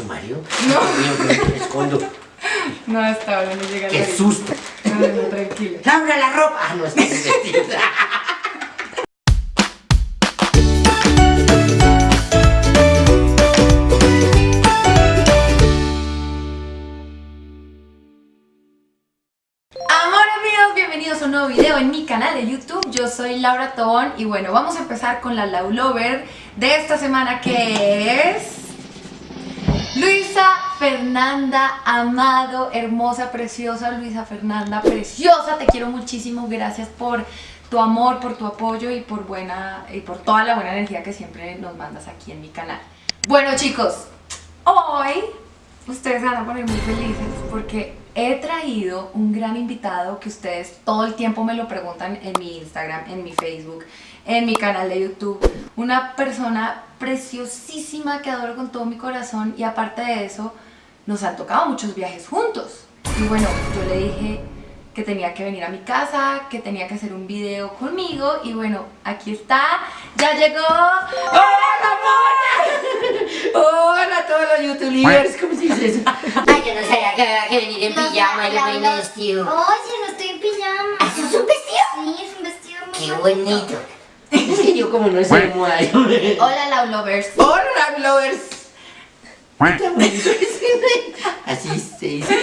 ¿Su marido? No. Dios mío, escondo. No, hasta ahora no llega ¡Qué susto! No, no, tranquila. ¡Laura, la ropa! Ah, no, está vestida. Bienvenidos a un nuevo video en mi canal de YouTube. Yo soy Laura Tobón y bueno, vamos a empezar con la Lau Lover de esta semana que es... Fernanda Amado, hermosa, preciosa Luisa Fernanda, preciosa, te quiero muchísimo, gracias por tu amor, por tu apoyo y por buena y por toda la buena energía que siempre nos mandas aquí en mi canal. Bueno chicos, hoy ustedes van a poner muy felices porque he traído un gran invitado que ustedes todo el tiempo me lo preguntan en mi Instagram, en mi Facebook, en mi canal de YouTube. Una persona preciosísima que adoro con todo mi corazón y aparte de eso nos han tocado muchos viajes juntos. Y bueno, yo le dije que tenía que venir a mi casa, que tenía que hacer un video conmigo y bueno, aquí está, ya llegó. ¡Hola, mona! ¡Hola a todos los youtubers! ¿Cómo se dice eso? Ay, yo no sabía que había que venir en pijama y yo no, no. vestido. Oye, no estoy en pijama. ¿Ah, ¿eso es un vestido? Sí, es un vestido muy Qué bonito. Es que yo como no de moda, Hola Lau Lovers. ¡Hola, lovers! Así se dice.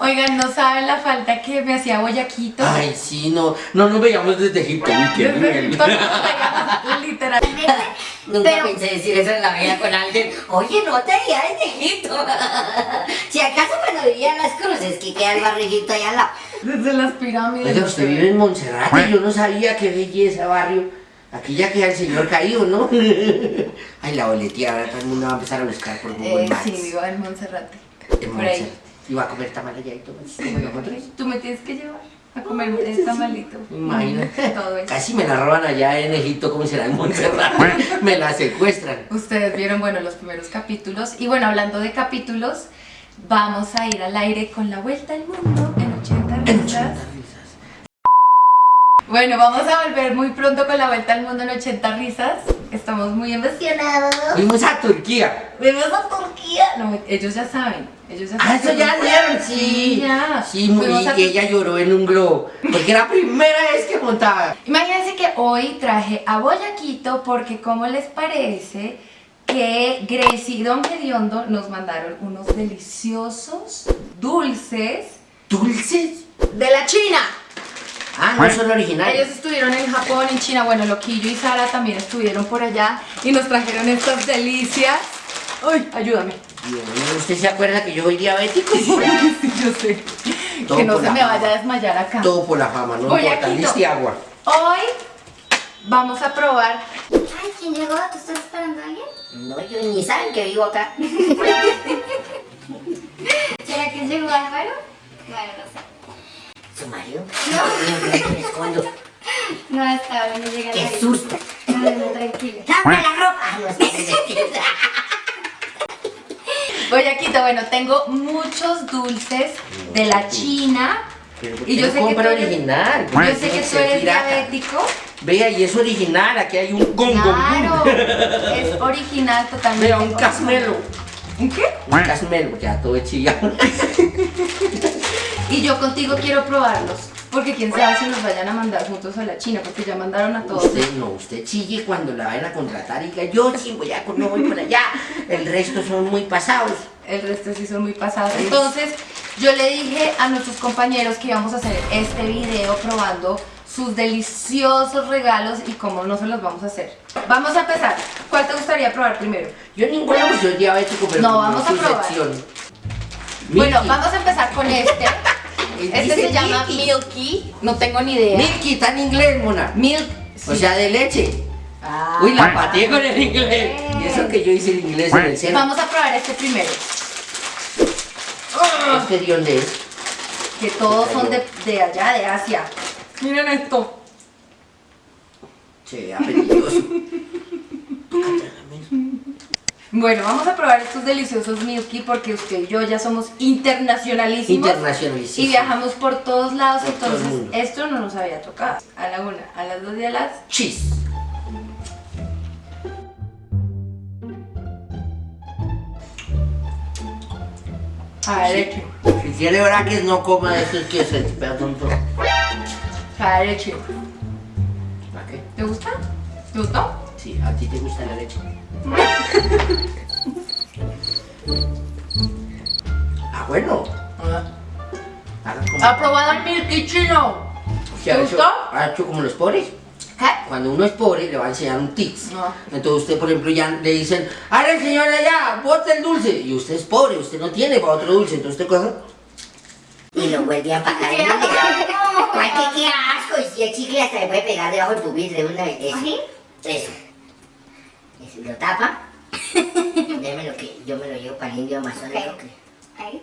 Oigan, no saben la falta que me hacía Boyaquito. Ay, sí, no, no nos veíamos desde Egipto. Uy, qué Desde nos literal. Nunca Pero- pensé decir eso en la vida con alguien. Oye, no te veía desde Egipto. si acaso cuando vivía en las cruces, que queda el barriguito allá al lado. Desde las pirámides. No usted vive en Monserrate, yo no sabía qué belleza barrio. Aquí ya queda el señor caído, ¿no? Ay, la boletía, ahora todo el mundo va a empezar a buscar por Google Eh, Maps. sí, vivo en Monserrate. En. Monserrate. Y va a comer tamal allá y todo. Tú me tienes que llevar a comer este tamalito. Imagínate. Todo eso. Casi me la roban allá en Egipto, como será en Monserrate. me la secuestran. Ustedes vieron, bueno, los primeros capítulos. Y bueno, hablando de capítulos, vamos a ir al aire con la vuelta al mundo en 80 En risas. 80 risas. Bueno, vamos a volver muy pronto con la vuelta al mundo en 80 risas. Estamos muy emocionados. Fuimos a Turquía. Vemos a Turquía. No, ellos ya saben. Ellos ya Ah, eso ya dieron, sí. Sí, ya. Sí, muy, y ella lloró en un globo. Porque era la primera vez que montaba. Imagínense que hoy traje a Boyaquito porque como les parece que Gracie y Don Gediondo nos mandaron unos deliciosos dulces ¿Dulces? de la China. Ah, no son originales. Ellos estuvieron en Japón, en China, bueno, Loquillo y Sara también estuvieron por allá y nos trajeron estas delicias. Uy, ayúdame. Dios ¿usted se acuerda que yo soy diabético? Sí, yo sé. Todo que no se me fama. vaya a desmayar acá. Todo por la fama, no Boyaquito. importa, liste agua. Hoy vamos a probar Ay, ¿quién llegó? ¿Tú estás esperando a alguien? No, yo ni saben que vivo acá. ¿Será que llegó Álvaro? Bueno, no sé. ¿Su marido? No. Escondo. No, hasta ahora no llega ¡Qué nadie. susto! No, no, tranquila. ¡Laura, la ropa! No, vestido. Boyaquito, bueno, tengo muchos dulces de la China. Pero ¿por Y yo sé que compra tú eres- original. Yo sé que tú eres pirata. diabético. Vea, y es original, aquí hay un gong Claro, es original totalmente. Vea, un casmelo. ¿Un qué? Un casmelo, ya todo es chilla. Y yo contigo quiero probarlos. Porque quién sabe si nos vayan a mandar juntos a la China, porque ya mandaron a todos. Usted no, usted chille cuando la vayan a contratar y diga, yo sí voy a no voy por allá. El resto son muy pasados. El resto sí son muy pasados. Entonces, yo le dije a nuestros compañeros que íbamos a hacer este video probando sus deliciosos regalos y cómo no se los vamos a hacer. Vamos a empezar. ¿Cuál te gustaría probar primero? Yo ninguno pues soy diabético, pero No, vamos a probar. sección. Bueno, vamos a empezar con este. Este Dice se llama Milky. Milky. No tengo ni idea. Milky, está en inglés, mona. Milk. O sea, de leche. Ah. Uy, la pateé con el inglés. Y eso que yo hice el inglés en el centro. Vamos a probar este primero. ¿Este de dónde es? Que todos son de, de allá, de Asia. Miren esto. Se ve apetitoso. Bueno, vamos a probar estos deliciosos Milky porque usted y yo ya somos internacionalísimos. Internacionalísimo. Y viajamos por todos lados, Por entonces esto no nos había tocado. A la una, a las dos y a las... Cheese. A ver, eche. Si tiene braques, no coma de estos que se perdón todo. A ver, eche. ¿Para qué? ¿Te gusta? ¿Te gustó? Sí, a ti te gusta la leche. Ah, bueno. Haga como- ¿Ha probado el milky chino? ¿Qué ha ¿te hecho? gustó? Ha hecho como los pobres. ¿Qué? Cuando uno es pobre, le va a enseñar un tips. No. Entonces usted, por ejemplo, ya le dicen, ¡Ahora el señor allá! ¡Bote el dulce! Y usted es pobre, usted no tiene para otro dulce. Entonces usted coge... Y lo vuelve a Ay, qué, qué asco. Y si el chicle hasta le puede pegar debajo del pupitre de una vez. Eso. Eso. Eso. Lo tapa. Démelo que yo me lo llevo para el indio amazónico. Ok. que- Ahí.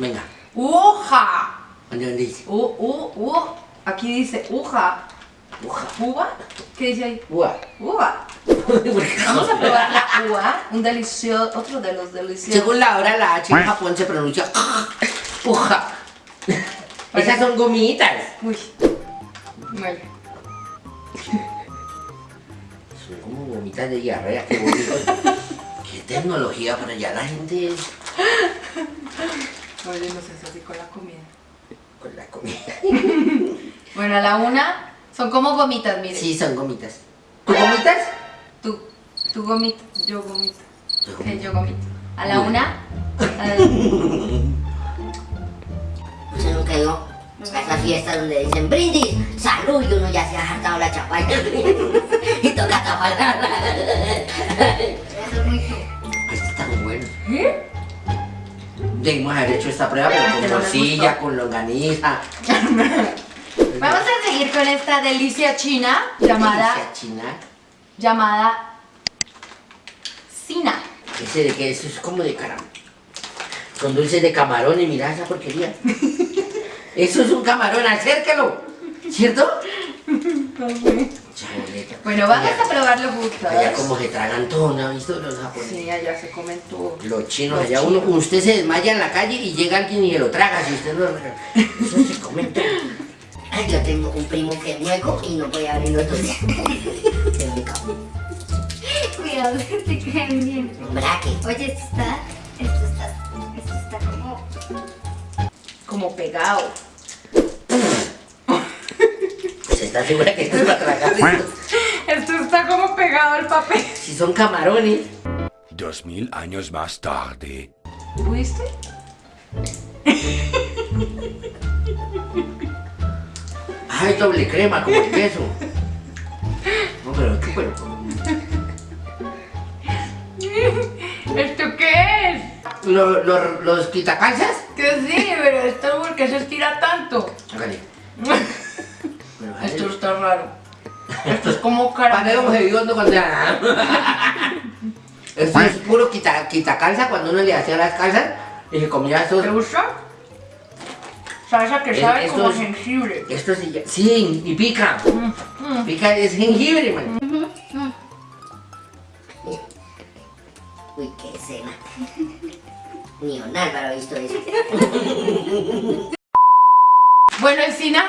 Venga, ¡Uja! ¿dónde dónde dice? U, u, u. Aquí dice uja. Uja. ¿Uva? ¿Qué dice ahí? Uva. Uva. Vamos a probar la uva. Un delicioso, otro de los deliciosos. Según la hora, la H en Japón se pronuncia uja. Esas son gomitas. Uy. Bueno. Gomitas de diarrea. Qué bonito. Qué tecnología para allá. La gente Oye, no sé, así con la comida. con la comida. Bueno, a la una son como gomitas, mire. Sí, son gomitas. ¿Tú gomitas? Tú, tú gomita, yo gomita. Yo gomita. A la Bueno. una. a- Usted nunca a esas fiestas donde dicen brindis, salud, y uno ya se ha hartado la chapalla. y. Eso es muy tú. Este está muy bueno. ¿Eh? Debimos haber hecho esta prueba, pero con morcilla, con longaniza. Vamos a seguir con esta delicia china llamada, Delicia china. llamada Sina. Ese de que eso es como de caramelo. Con dulces de camarón y mira esa porquería. Eso es un camarón, acércalo. ¿Cierto? Bueno, vamos Allá- a probarlo juntos. Allá como se tragan todo, ¿no ha visto los japoneses? Sí, allá se comen todo. Los chinos, Los allá uno, chinos. usted se desmaya en la calle y llega alguien y se lo traga si usted no Eso se come todo. Ay, yo tengo un primo que es mueco y no puede abrir los dulces. Se me cago. Cuidado que te caen bien. Braque. Oye, esto está. Esto está. Esto está como. Como pegado. Pues está segura que esto es para tragar esto? Esto está como pegado al papel. Si son camarones. Dos mil años más tarde. ¿Pudiste? Ay, doble crema, como el queso. No, pero qué bueno. ¿Esto qué es? Lo- lo- ¿Los quitacalzas? Que sí, pero esto porque se estira tanto. Hágale. Esto está raro. Esto es como caramelo. hediondo cuando. Esto es puro quita, quitacalza cuando uno le hacía las calzas y se comía ¿Te estos... gusta? Salsa que sabe esto como es- jengibre. Esto sí, ya- sí, y pica. Mm, Pica, es jengibre, man. Uy, qué escena. Ni don Álvaro ha visto eso. Bueno, Encina,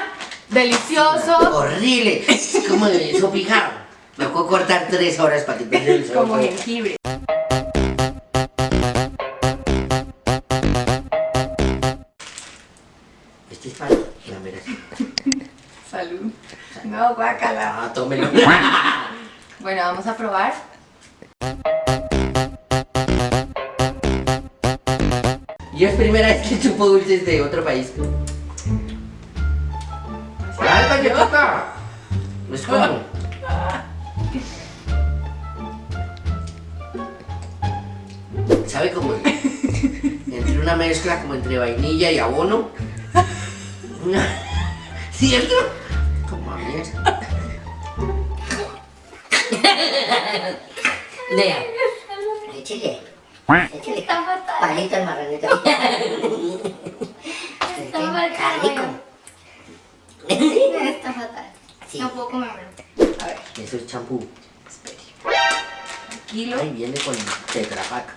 delicioso. Horrible. Es como de eso picado. Me puedo cortar tres horas para quitarle el Como jengibre. Este es para la mera. Salud. No, guácala. Ah, tómelo. Bueno, vamos a probar. Yo es primera vez que chupo dulces de otro país. ¡Alba, que toca! No es como. ¿Sabe cómo? Entre una mezcla como entre vainilla y abono. ¿Cierto? Como a mierda. Échele. Está fatal. Palito al marranito. Está fatal. Qué rico. Está fatal. Sí. No puedo comérmelo. A ver, Eso es champú. espere. Tranquilo. Ay, viene con tetrapac.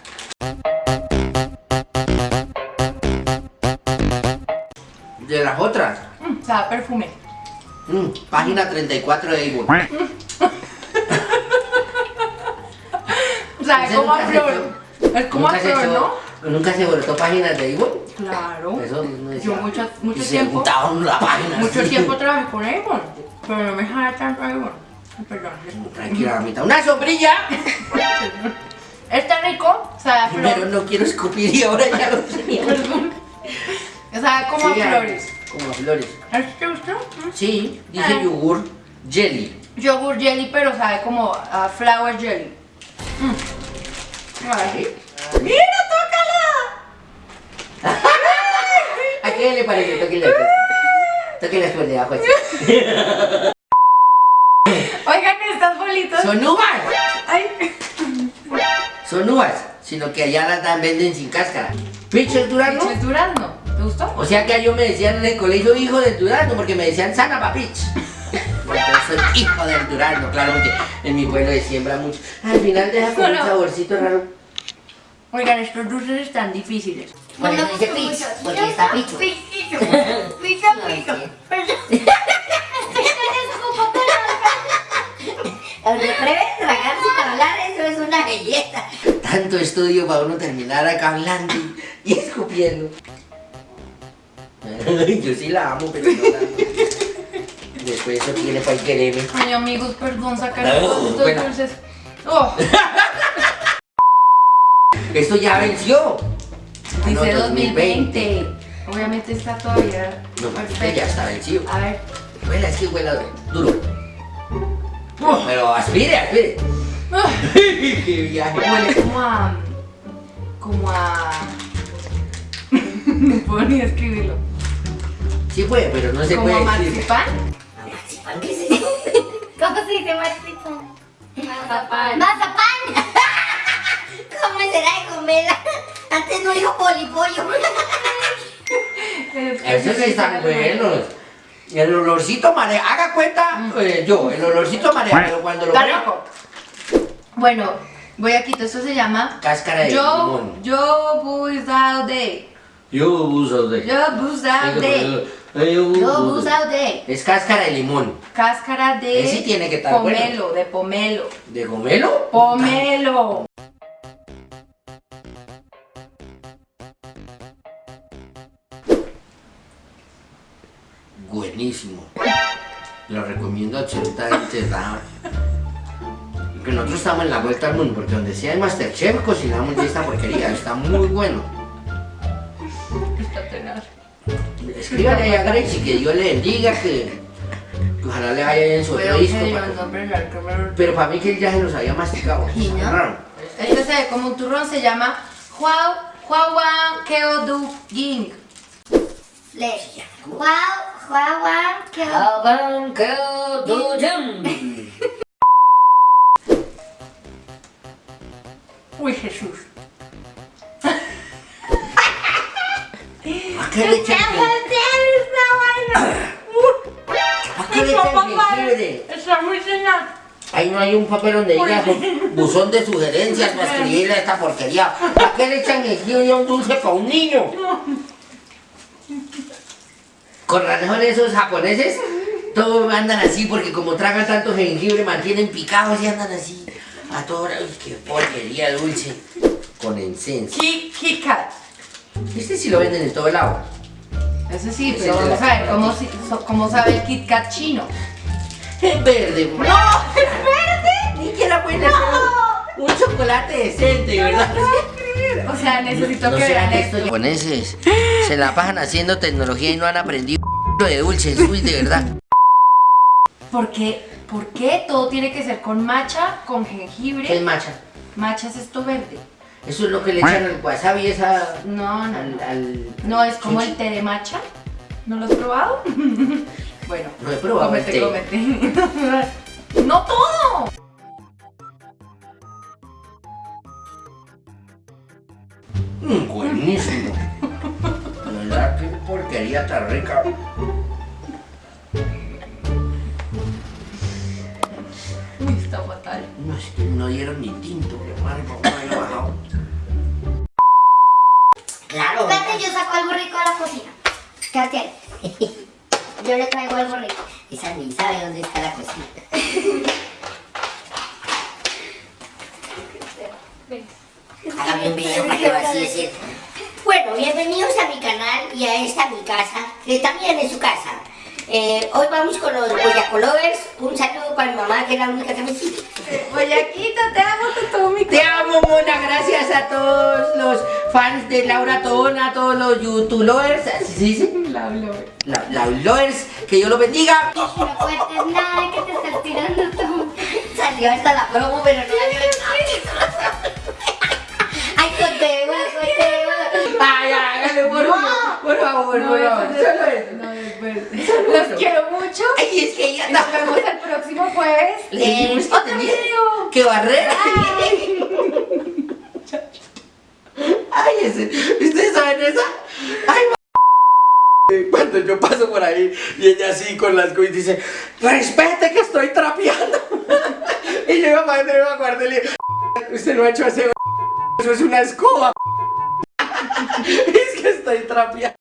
De las otras. Mm, sabe a perfume. Mm, página 34 de Avon. Sabe Ese como a flor. Es como a flor, ¿no? ¿Nunca se brotó páginas de Avon? Claro. Eso no decía. Yo mucho, Y mucho se tiempo. juntaban la página. Mucho así. tiempo trabajé con Avon, pero no me jala tanto Avon. Perdón. Tranquila, mamita. ¡Una sombrilla! Está rico, sabe a Primero flor. no quiero escupir y ahora ya lo tenía. Sabe como Sí, a flores. Como a flores. ¿A ti te gustó? Mm. Sí, dice Ah. yogur jelly. Yogur jelly, pero sabe como a flower jelly. Mm. ¡Mira, tócala! ¿A qué le parece? Tóquele. Tóquele por debajo. así. Oigan, estas bolitas. Son uvas. Ay. Son uvas. Sino que allá las dan, venden sin cáscara. ¿Piches durazno? Pinches durazno. ¿Te gustó? O sea que a yo me decían en el colegio hijo del durazno porque me decían sana papich. Soy hijo del durazno, claro, porque en mi pueblo se siembra mucho. Al final deja con un saborcito raro. Oigan, estos dulces están difíciles. Por eso dice Pix, porque está picho. Picho. Picho, picho. Perdón. Escupo todo. Donde atreves a tragar sin hablar, eso es una belleza. Tanto estudio para uno terminar acá hablando y, escupiendo. Yo sí la amo, pero no la amo. Después eso tiene para quererme. Ay, amigos, perdón, sacar No, todos estos buena. dulces. Oh, Esto ya venció. Ah, no, dice 2020. Obviamente está todavía No, porque perfecto. ya está vencido. A ver. Huela, es que huela duro. Pero aspire, aspire. Qué viaje. Huele como a. como a. no puedo ni describirlo. Sí puede, pero no se como puede decir. marzipan. ¿Marzipan qué es eso? ¿Cómo se dice marzipan? Mazapán. Mazapán. ¿Cómo será de comerla? Antes no dijo polipollo. Esos están buenos. El olorcito marea. Haga cuenta, eh, yo, el olorcito marea, pero cuando lo rico. Bueno, voy a quitar. Esto se llama. Cáscara de Yo, limón. yo buzao de. Yo uso de. Yo buzao de. Yo buzao de. Es cáscara de limón. Cáscara de. Ese tiene que estar bueno. pomelo, de pomelo. ¿De gomelo? Pomelo. Buenísimo. Lo recomiendo absolutamente. Que nosotros estamos en la vuelta al mundo, porque donde sea el Masterchef cocinamos de esta porquería. Está muy bueno. Escríbale a Gracie que Dios le bendiga, que, que ojalá le vaya bien su Pero otro disco. para- Pero para mí que él ya se los había masticado. Sí, ¿no? Raro. Este se ve como un turrón, se llama Huao Huawan Keo Du Ging. Flesh. Wow, Uy, Jesús. ¿A qué le echan ¿A qué le jengibre? Está muy tenaz. Ahí no hay un papel donde diga bu- buzón de sugerencias para escribirle esta porquería. ¿A qué le echan jengibre a un dulce para un niño? Con razón esos japoneses, todos andan así porque como tragan tanto jengibre mantienen picados y andan así. A toda hora. Uy, qué porquería dulce. Con esencia. Kit Kat. Este sí lo venden en todo lado. Ese sí, pero vamos a ver cómo, sabe el Kit Kat chino. Es verde. ¡No! ¡Es verde! Ni siquiera pueden hacer un chocolate decente, ¿verdad? O sea, necesito No que será vean esto. japoneses se la pasan haciendo tecnología y no han aprendido de dulces, uy, de verdad. ¿Por qué? ¿Por qué todo tiene que ser con matcha, con ¿Qué es jengibre? macha? Matcha es esto verde. Eso es lo que le echan al wasabi esa... No, no, Al, no. al- No, es como el té de matcha. ¿No lo has probado? bueno, No he probado el cómete, té. cómete. ¡No todo! Mm, buenísimo. Verdad, qué porquería tan rica. Uy, está fatal. No, es que no dieron ni tinto, qué mal, no me había bajado. Claro. Espérate, yo saco algo rico de la cocina. Quédate ahí. Yo le traigo algo rico. Esa ni sabe dónde está la cocina. Video para. Bueno, bienvenidos a mi canal y a esta mi casa, que también es su casa. Eh, hoy vamos con los Boyacolovers. Un saludo para mi mamá, que es la única que me sigue. Boyaquito, te amo, mi Te amo, Mona. Gracias a todos los fans de Laura Tona, a todos los youtubers. ¿Así se dice? Laulover. La, Laulowers, que Dios los bendiga. No cuentes nada que te estás tirando tú. Salió hasta la promo, pero no salió Ay, conteo, conteo. Ay, hágale, por favor. Por favor, por favor. Solo eso. No, después. Los quiero mucho. Ay, es que ella Nos vemos el próximo jueves. En que otro video. que barrer. Ay, ese. ¿Ustedes saben esa? Ay, Cuando yo paso por ahí y ella así con las cosas dice, respete que estoy trapeando. y yo mamá me va a guardar y le digo, usted no ha hecho ese eso es una escoba. es que estoy trapeando.